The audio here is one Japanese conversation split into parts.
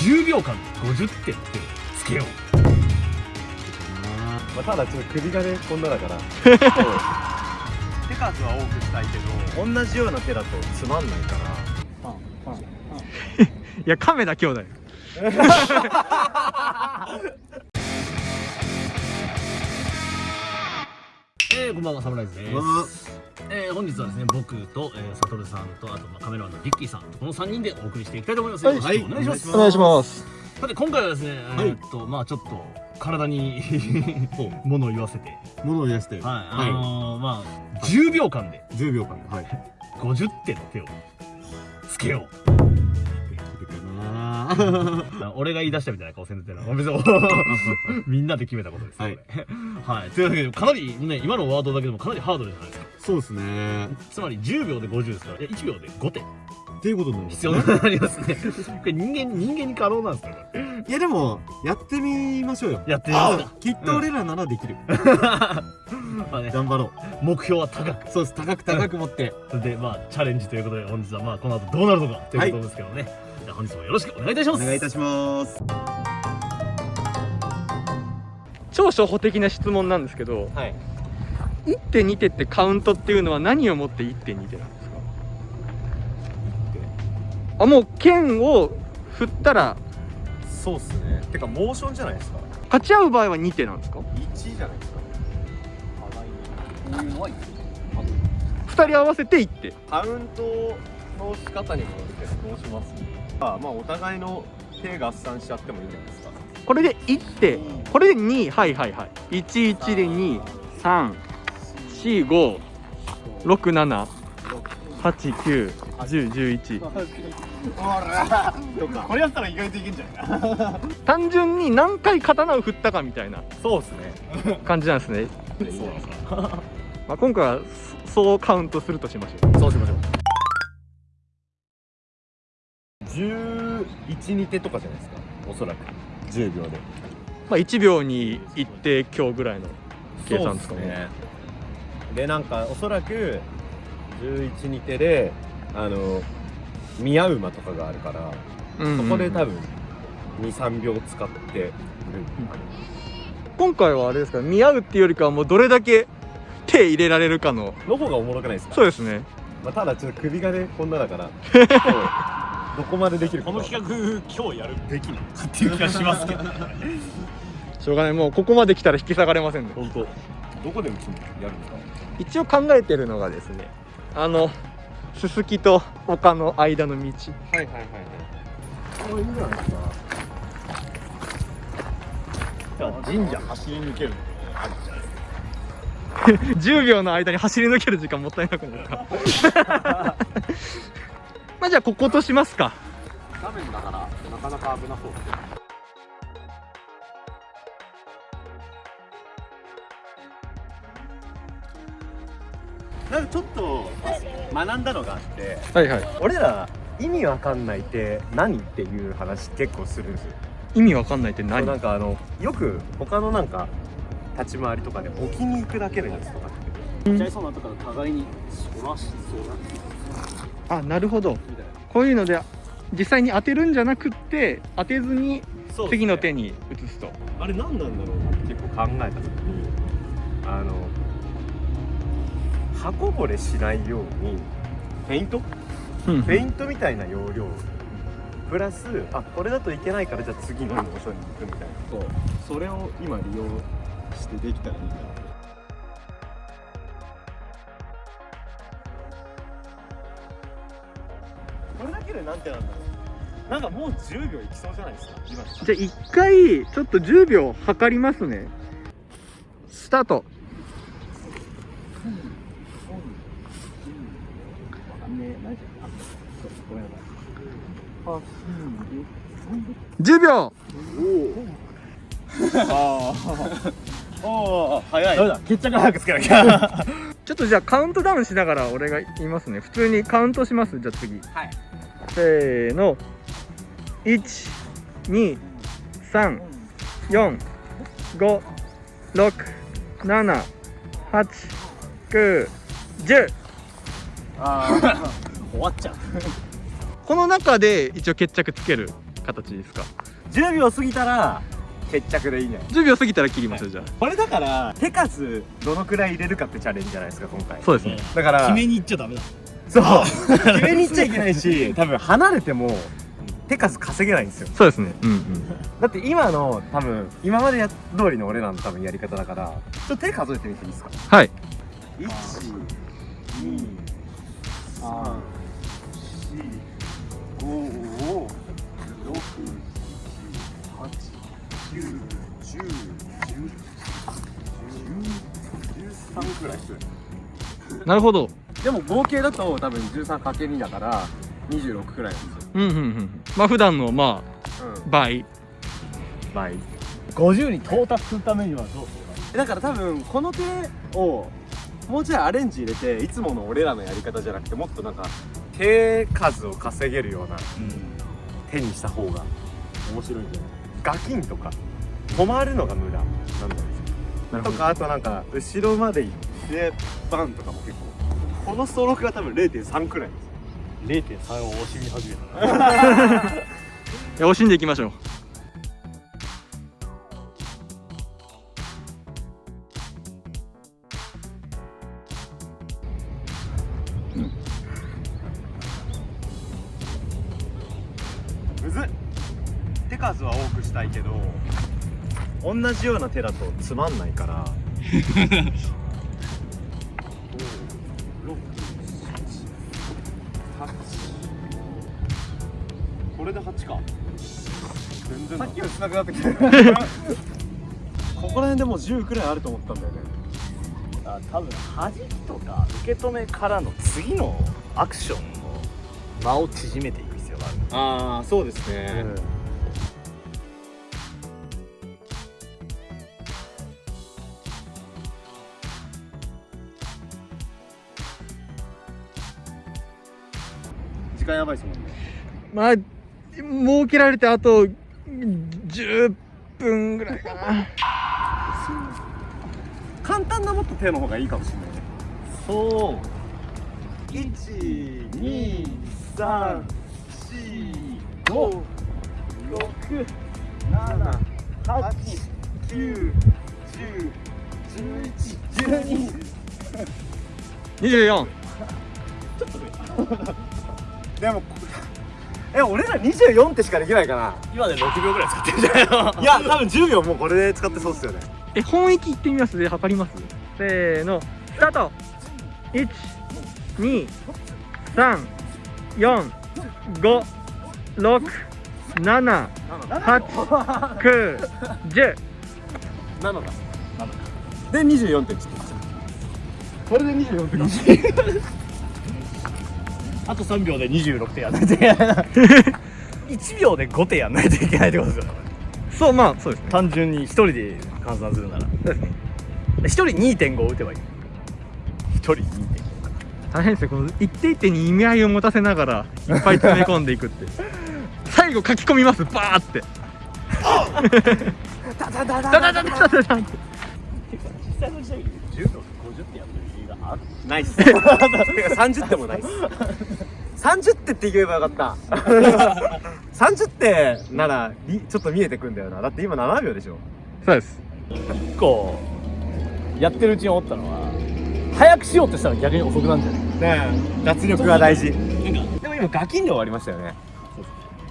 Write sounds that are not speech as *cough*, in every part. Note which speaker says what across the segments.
Speaker 1: 10秒間で50点ってつけよう。
Speaker 2: まあ、ただちょっと首がねこんなだから。
Speaker 1: 手数は多くしたいけど
Speaker 2: 同じような手だとつまんないから。
Speaker 3: いや亀田兄弟
Speaker 1: えー、こんばんはサムライズです。えー、本日はですね僕と、えー、サトルさんとあと、まあ、カメラマンのリッキーさんこの3人でお送りしていきたいと思います、
Speaker 3: はい。
Speaker 1: よろしくお願いします、
Speaker 3: お願いします。
Speaker 1: さて今回はですね、えーっとまあちょっと体に *laughs* ものを言わせて。
Speaker 2: 物を言わせて。
Speaker 1: はい。あのーまあ10秒間で。
Speaker 2: 10秒間はい。*laughs*
Speaker 1: 50点の手をつけよう俺が言い出したみたいな顔せんでてな。別に *laughs* みんなで決めたことです、
Speaker 2: はい。
Speaker 1: はい、というわけでかなりね今のワードだけでもかなりハードルじゃないですか。
Speaker 2: そうですね。
Speaker 1: つまり10秒で50ですからいや1秒で5点
Speaker 2: っていうことになります。
Speaker 1: 必要になりますね。これ人間人間に可能なんですか
Speaker 2: いやでもやってみましょうよ。
Speaker 1: やってみますか。
Speaker 2: きっと俺らならできる、*laughs*
Speaker 1: まあね。
Speaker 2: 頑張ろ
Speaker 1: 目標は高く。
Speaker 2: うそうです。高く高く持って。
Speaker 1: でまあチャレンジということで本日はまあこの後どうなるのかということですけどね、じゃあ本日もよろしくお願いいたします。
Speaker 2: お願いいたします。
Speaker 3: 超初歩的な質問なんですけど
Speaker 2: はい。
Speaker 3: 1.2手ってカウントっていうのは何をもって1.2手なんですか？あもう剣を振ったら
Speaker 2: そうっすね。てかモーションじゃないですか？
Speaker 3: 勝ち合う場合は2手なんですか
Speaker 2: ？1じゃないですか。
Speaker 3: 2人合わせて1手。
Speaker 2: カウントの仕方にもよるけどどうしますあまあお互いの手合算しちゃってもいいんじゃないですか。
Speaker 3: これで1手これで2はいはいはい。11で23456789101
Speaker 2: これやったら意外といけんじゃないか。
Speaker 3: 単純に何回刀を振ったかみたいな
Speaker 2: そうっすね。
Speaker 3: 感じなんですね、*laughs*
Speaker 2: そうです
Speaker 3: まあ、今回はそそうカウントするとしましょう。
Speaker 2: そうしましょう112手とかじゃないですか？おそらく。10秒で。
Speaker 3: まあ、1秒に1手強ぐらいの計算ですかね。
Speaker 2: でなんかおそらく112手であの宮馬とかがあるから
Speaker 3: うんうん
Speaker 2: そこで多分23秒使ってる、
Speaker 3: 今回はあれですか？見合うっていうよりかはもうどれだけ手入れられるかの。
Speaker 2: の方がおもろくないですか？
Speaker 3: そうですね。
Speaker 2: まあ、ただちょっと首がねこんなだから *laughs* どこまでできるか。
Speaker 1: この企画今日やるべきなのかっていう気がしますけど
Speaker 3: しょうがない。もうここまで来たら引き下がれませんね。
Speaker 2: 本当。どこで打つの？やるんですか。
Speaker 3: 一応考えてるのがですね。あのすすきと丘の間の道。
Speaker 2: はいはいはいはい。これいいんじゃないですか。
Speaker 1: 神社走り抜ける。*laughs*
Speaker 3: 10秒の間に走り抜ける時間もったいなくないですか *laughs* まあじゃあこことしますか。
Speaker 2: 画面だからなかなか危なそうですねなんかちょっと学んだのがあって
Speaker 3: はいはい。
Speaker 2: 俺ら意味わかんないって何っていう話結構するんですよ。
Speaker 3: 意味わかんないって何？
Speaker 2: なんかあのよく他のなんか立ち回りとかで置きに行くだけのやつとかって。
Speaker 1: ちゃいそうなところ互いにそらしそうだ
Speaker 3: あなるほど。こういうので実際に当てるんじゃなくって当てずに次の手に移すと。
Speaker 2: あれ何なんだろうなって結構考えた時にあの刃こぼれしないようにフェイント？フェイントみたいな要領プラスあこれだといけないからじゃあ次のモーションに行くみたいな。そう。それを今利用してできたらいいなこれだけでなんてなんだろう。なんかもう10秒いきそうじゃないですか。今。
Speaker 3: じゃあ一回ちょっと10秒測りますね。スタート。10秒。
Speaker 2: おお早い。ダメだ？決着早くつけなきゃ。*laughs*
Speaker 3: ちょっとじゃあカウントダウンしながら俺が言いますね。普通にカウントします。じゃあ次。
Speaker 2: はい
Speaker 3: せーの。12345678910
Speaker 1: ああ *laughs* 終わっちゃう。
Speaker 3: この中で一応決着つける形ですか
Speaker 2: ？10秒過ぎたら決着でいいんじゃない
Speaker 3: ？10秒過ぎたら切りますよじゃあ。
Speaker 2: これだから手数どのくらい入れるかってチャレンジじゃないですか今回。
Speaker 3: そうですね。
Speaker 2: だから
Speaker 1: 決めに行っちゃダメだ
Speaker 2: そう。決めに行っちゃいけないし多分離れても手数稼げないんですよ。
Speaker 3: そうですね。うんうん。
Speaker 2: だって今の多分今までや通りの俺らの多分やり方だからちょっと手数えてみていいですか？
Speaker 3: はい。
Speaker 2: 1 2 3 4 5 6 7 8 9 10 10 13くらいする
Speaker 3: なるほど
Speaker 2: でも合計だと多分 13×2 だから26くらいなんですよ。
Speaker 3: うんうんうん。まあ普段のま
Speaker 2: うん。
Speaker 3: あ倍。
Speaker 2: 倍
Speaker 1: 50に到達するためにはどうすればいい
Speaker 2: だから多分この手をもうちょいアレンジ入れていつもの俺らのやり方じゃなくてもっとなんか手数を稼げるような手にした方が面白いんじゃないガキンとか止まるのが無駄なんだろ
Speaker 3: なるほど。
Speaker 2: うとかあとなんか後ろまで行ってバンとかも結構このストロークが多分0.3くらいです。よ
Speaker 1: 0.3を惜しみ始めた *laughs*
Speaker 3: 惜しんでいきましょう。
Speaker 2: むずっ。手数は多くしたいけど。同じような手だとつまんないから *laughs* 全然。さっきより少なくなってきてここら辺でもう10くらいあると思ったんだよね。
Speaker 1: あ多分弾きとか受け止めからの次のアクションの間を縮めていく必要がある。
Speaker 2: ああそうですね、時間やばいですもんね。
Speaker 3: まあ設けられてあと10分ぐらいかな。
Speaker 2: 簡単なもっと手の方がいいかもしれないね
Speaker 1: そう
Speaker 2: 1 2 3 4 5 6え俺ら24ってしかできないか
Speaker 1: 今で6秒ぐらい使ってるじゃないの？
Speaker 2: な *laughs* いや多分10秒もうこれで使ってそうっすよね。
Speaker 3: え本域いってみます？で測ります。せーの。スタート。1 2 3 4 5 6 7 8 9 10
Speaker 2: 7だ。7かで24点ちょっとこれで24点
Speaker 1: あと3秒で26点やん。な *laughs* いといけないな1秒で5点やんないといけないってことですよ。
Speaker 3: そうまあそうですね。
Speaker 1: 単純に1人で換算するなら。
Speaker 3: そうですね
Speaker 1: 1人2.5打てばいい。1人2.5
Speaker 3: 大変ですねこの一手一手に意味合いを持たせながらいっぱい詰め込んでいくって。*laughs* 最後書き込みますバーって。*laughs*
Speaker 2: ダダダダ
Speaker 3: ダダダダダダダって
Speaker 1: 実際の時代10秒で50点やってる理由がある
Speaker 2: ないっす。*laughs* てか30点もないっす。30手って言えばよかった。*laughs* 30手ならりちょっと見えてくんだよな。だって今7秒でしょ。
Speaker 3: そうです。
Speaker 1: 結構やってるうちに思ったのは早くしようとしたら逆に遅くなんじゃない？
Speaker 2: ねえ。脱力が大事。
Speaker 1: なんか
Speaker 2: でも今ガキンで終わりましたよね。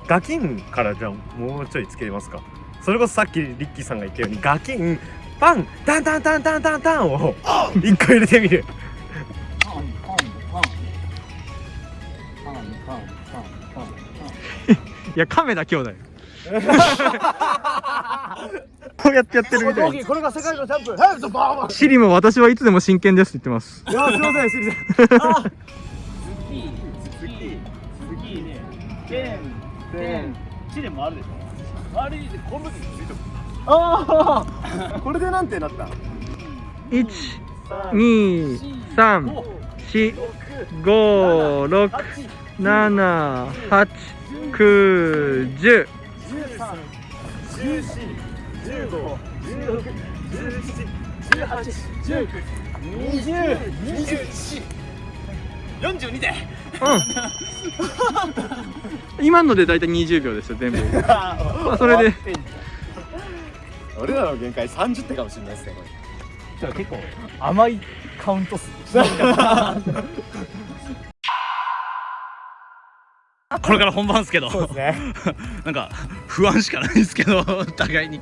Speaker 2: ガキンからじゃあもうちょいつけれますか。それこそさっきリッキーさんが言ったようにガキンパンタンタンタンタンタンタン。を一個入れてみる。
Speaker 1: パンパンパンパンパンパン。パン
Speaker 3: いや亀田兄弟。*laughs* こうやってやってるみたい。
Speaker 1: これが世界のチャンプはい
Speaker 3: シリも私はいつでも真剣ですって言ってます。
Speaker 2: いやすいませんシリさん
Speaker 1: ゲーム、チリもあるでしょ。あれ、この時についてる
Speaker 2: ああこれでなんてなった？
Speaker 3: 一二三四五六七八九十
Speaker 2: 十
Speaker 1: 三
Speaker 2: 十四十五十六十七十八十九
Speaker 1: 二十二十
Speaker 2: 四四十二
Speaker 1: で
Speaker 3: うん今ので大体二十秒ですよ全部それで
Speaker 2: 俺らの限界30手かもしれないですねこ
Speaker 1: じゃあ結構甘いカウント数 *laughs* これから本番ですけど。
Speaker 2: れそうですね。*laughs*
Speaker 1: なんか不安しかないですけどお互いに。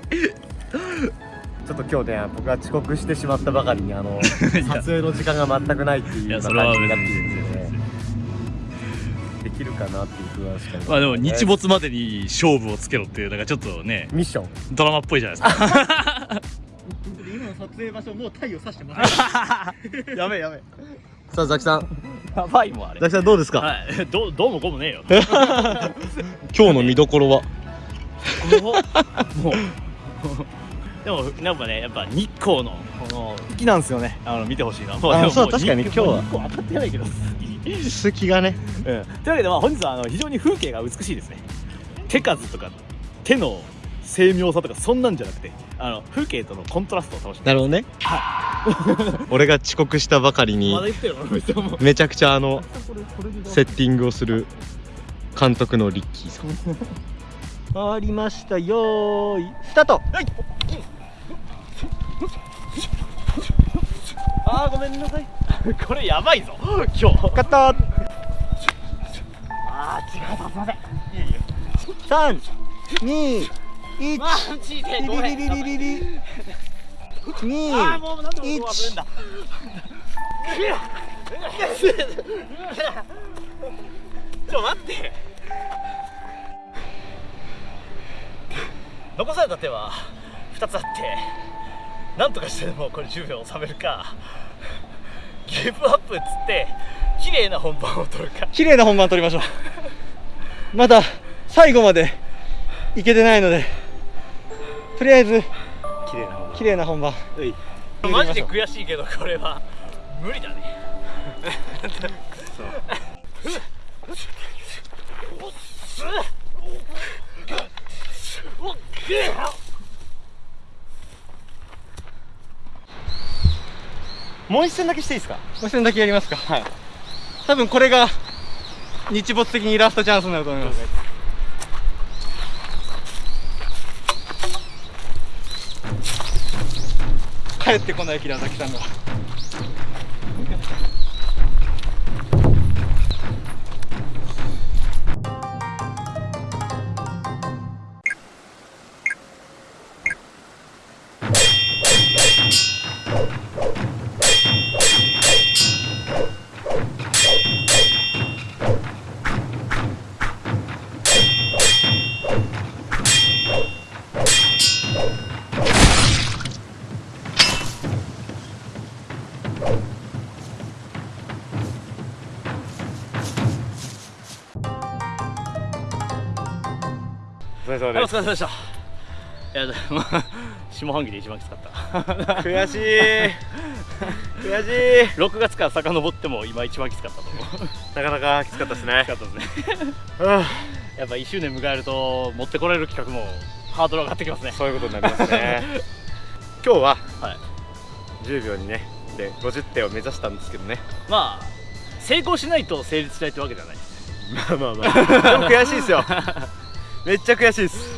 Speaker 2: ちょっと今日ね僕は遅刻してしまったばかりにあの *laughs* 撮影の時間が全くないっていう感じになってる
Speaker 1: に
Speaker 2: んですよるかなっていう不安しかない。
Speaker 1: まあでも日没までに勝負をつけろっていうなんかちょっとね
Speaker 2: ミッション。
Speaker 1: ドラマっぽいじゃないですか。
Speaker 3: 今の撮影場所もう太陽さしてます。*laughs*
Speaker 2: やべえやべえ。さあザキさん。
Speaker 1: やばいもんあれ。
Speaker 2: ザキさんどうですか、
Speaker 1: はい。どうどうもこうもねえよ。*laughs*
Speaker 2: 今日の見どころは？
Speaker 1: もう。でもやっぱねやっぱ日光のこの好きなんですよね。あの見てほしいな。も
Speaker 2: う確かに
Speaker 1: 日
Speaker 2: 今日は。
Speaker 1: 日光当たってないけど。
Speaker 2: 好きがね。
Speaker 1: うん、というわけで、まあ、本日はあの非常に風景が美しいですね。手数とか手の精妙さとかそんなんじゃなくてあの風景とのコントラストを楽しんで
Speaker 2: なるほどね。俺が遅刻したばかりにめちゃくちゃあのセッティングをする監督のリッキーさん。
Speaker 3: ありましたよーい。スタート。
Speaker 1: あーごめんなさい *laughs* これやばいぞ今日。
Speaker 3: カット。
Speaker 1: あー違うすいません。いやいや
Speaker 3: 三二一
Speaker 1: マジで
Speaker 3: リ
Speaker 1: ごめん
Speaker 3: リリリリリ二
Speaker 1: あーもうなん。で僕は危ねえんだちょ待って。残された手は2つあってなんとかしてでもこれ10秒収めるかギブアップっつって綺麗な本番を取るか
Speaker 3: 綺麗な本番取りましょう。まだ最後までいけてないのでとりあえず
Speaker 1: 綺麗な本番。
Speaker 3: 綺麗な本番。
Speaker 1: マジで悔しいけどこれは無理だね
Speaker 2: もう一戦だけしていいですか？
Speaker 3: もう一戦だけやりますか。はい。多分これが日没的にラストチャンスになると思います。帰ってこない平崎さんが
Speaker 2: れ様
Speaker 1: はいお疲れ様でした。いやでも *laughs* 下半期で一番きつかった。*laughs*
Speaker 2: 悔しい。悔しい。
Speaker 1: 6月から遡っても今一番きつかったと思う。
Speaker 2: なかなかきつかったですね。
Speaker 1: きつかったですね。やっぱ1周年迎えると持ってこられる企画もハードル上がってきますね。
Speaker 2: そういうことになりますね。*laughs* 今日は
Speaker 1: はい。
Speaker 2: 10秒にねで50点を目指したんですけどね。
Speaker 1: まあ成功しないと成立しないってわけじゃない。です、
Speaker 2: まあまあまあ。でも悔しいですよめっちゃ悔しいです。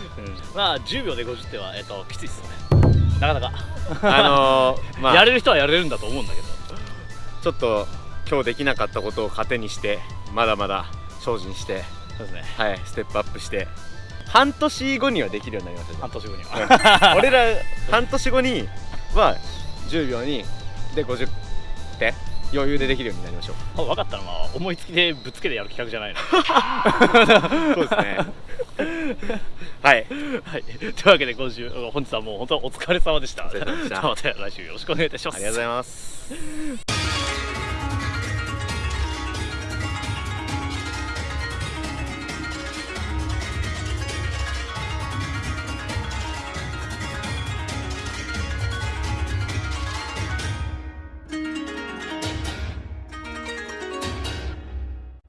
Speaker 1: まあ10秒で50点は、えっときついっすよね。なかなか、
Speaker 2: あのー、*laughs* まあ。
Speaker 1: やれる人はやれるんだと思うんだけど。
Speaker 2: ちょっと今日できなかったことを糧にしてまだまだ精進して。
Speaker 1: そうですね。
Speaker 2: はいステップアップして。半年後にはできるようになりました
Speaker 1: 半年後には。*laughs*
Speaker 2: 俺ら半年後には10秒にで50点余裕でできるようになりましょう。
Speaker 1: 分かったのは思いつきでぶっつけでやる企画じゃないの。*laughs*
Speaker 2: そうですねはい。
Speaker 1: はい、というわけで今週本日はもう本当
Speaker 2: お疲れ様でした。*laughs*
Speaker 1: また来週よろしくお願いいたします。
Speaker 2: ありがとうございます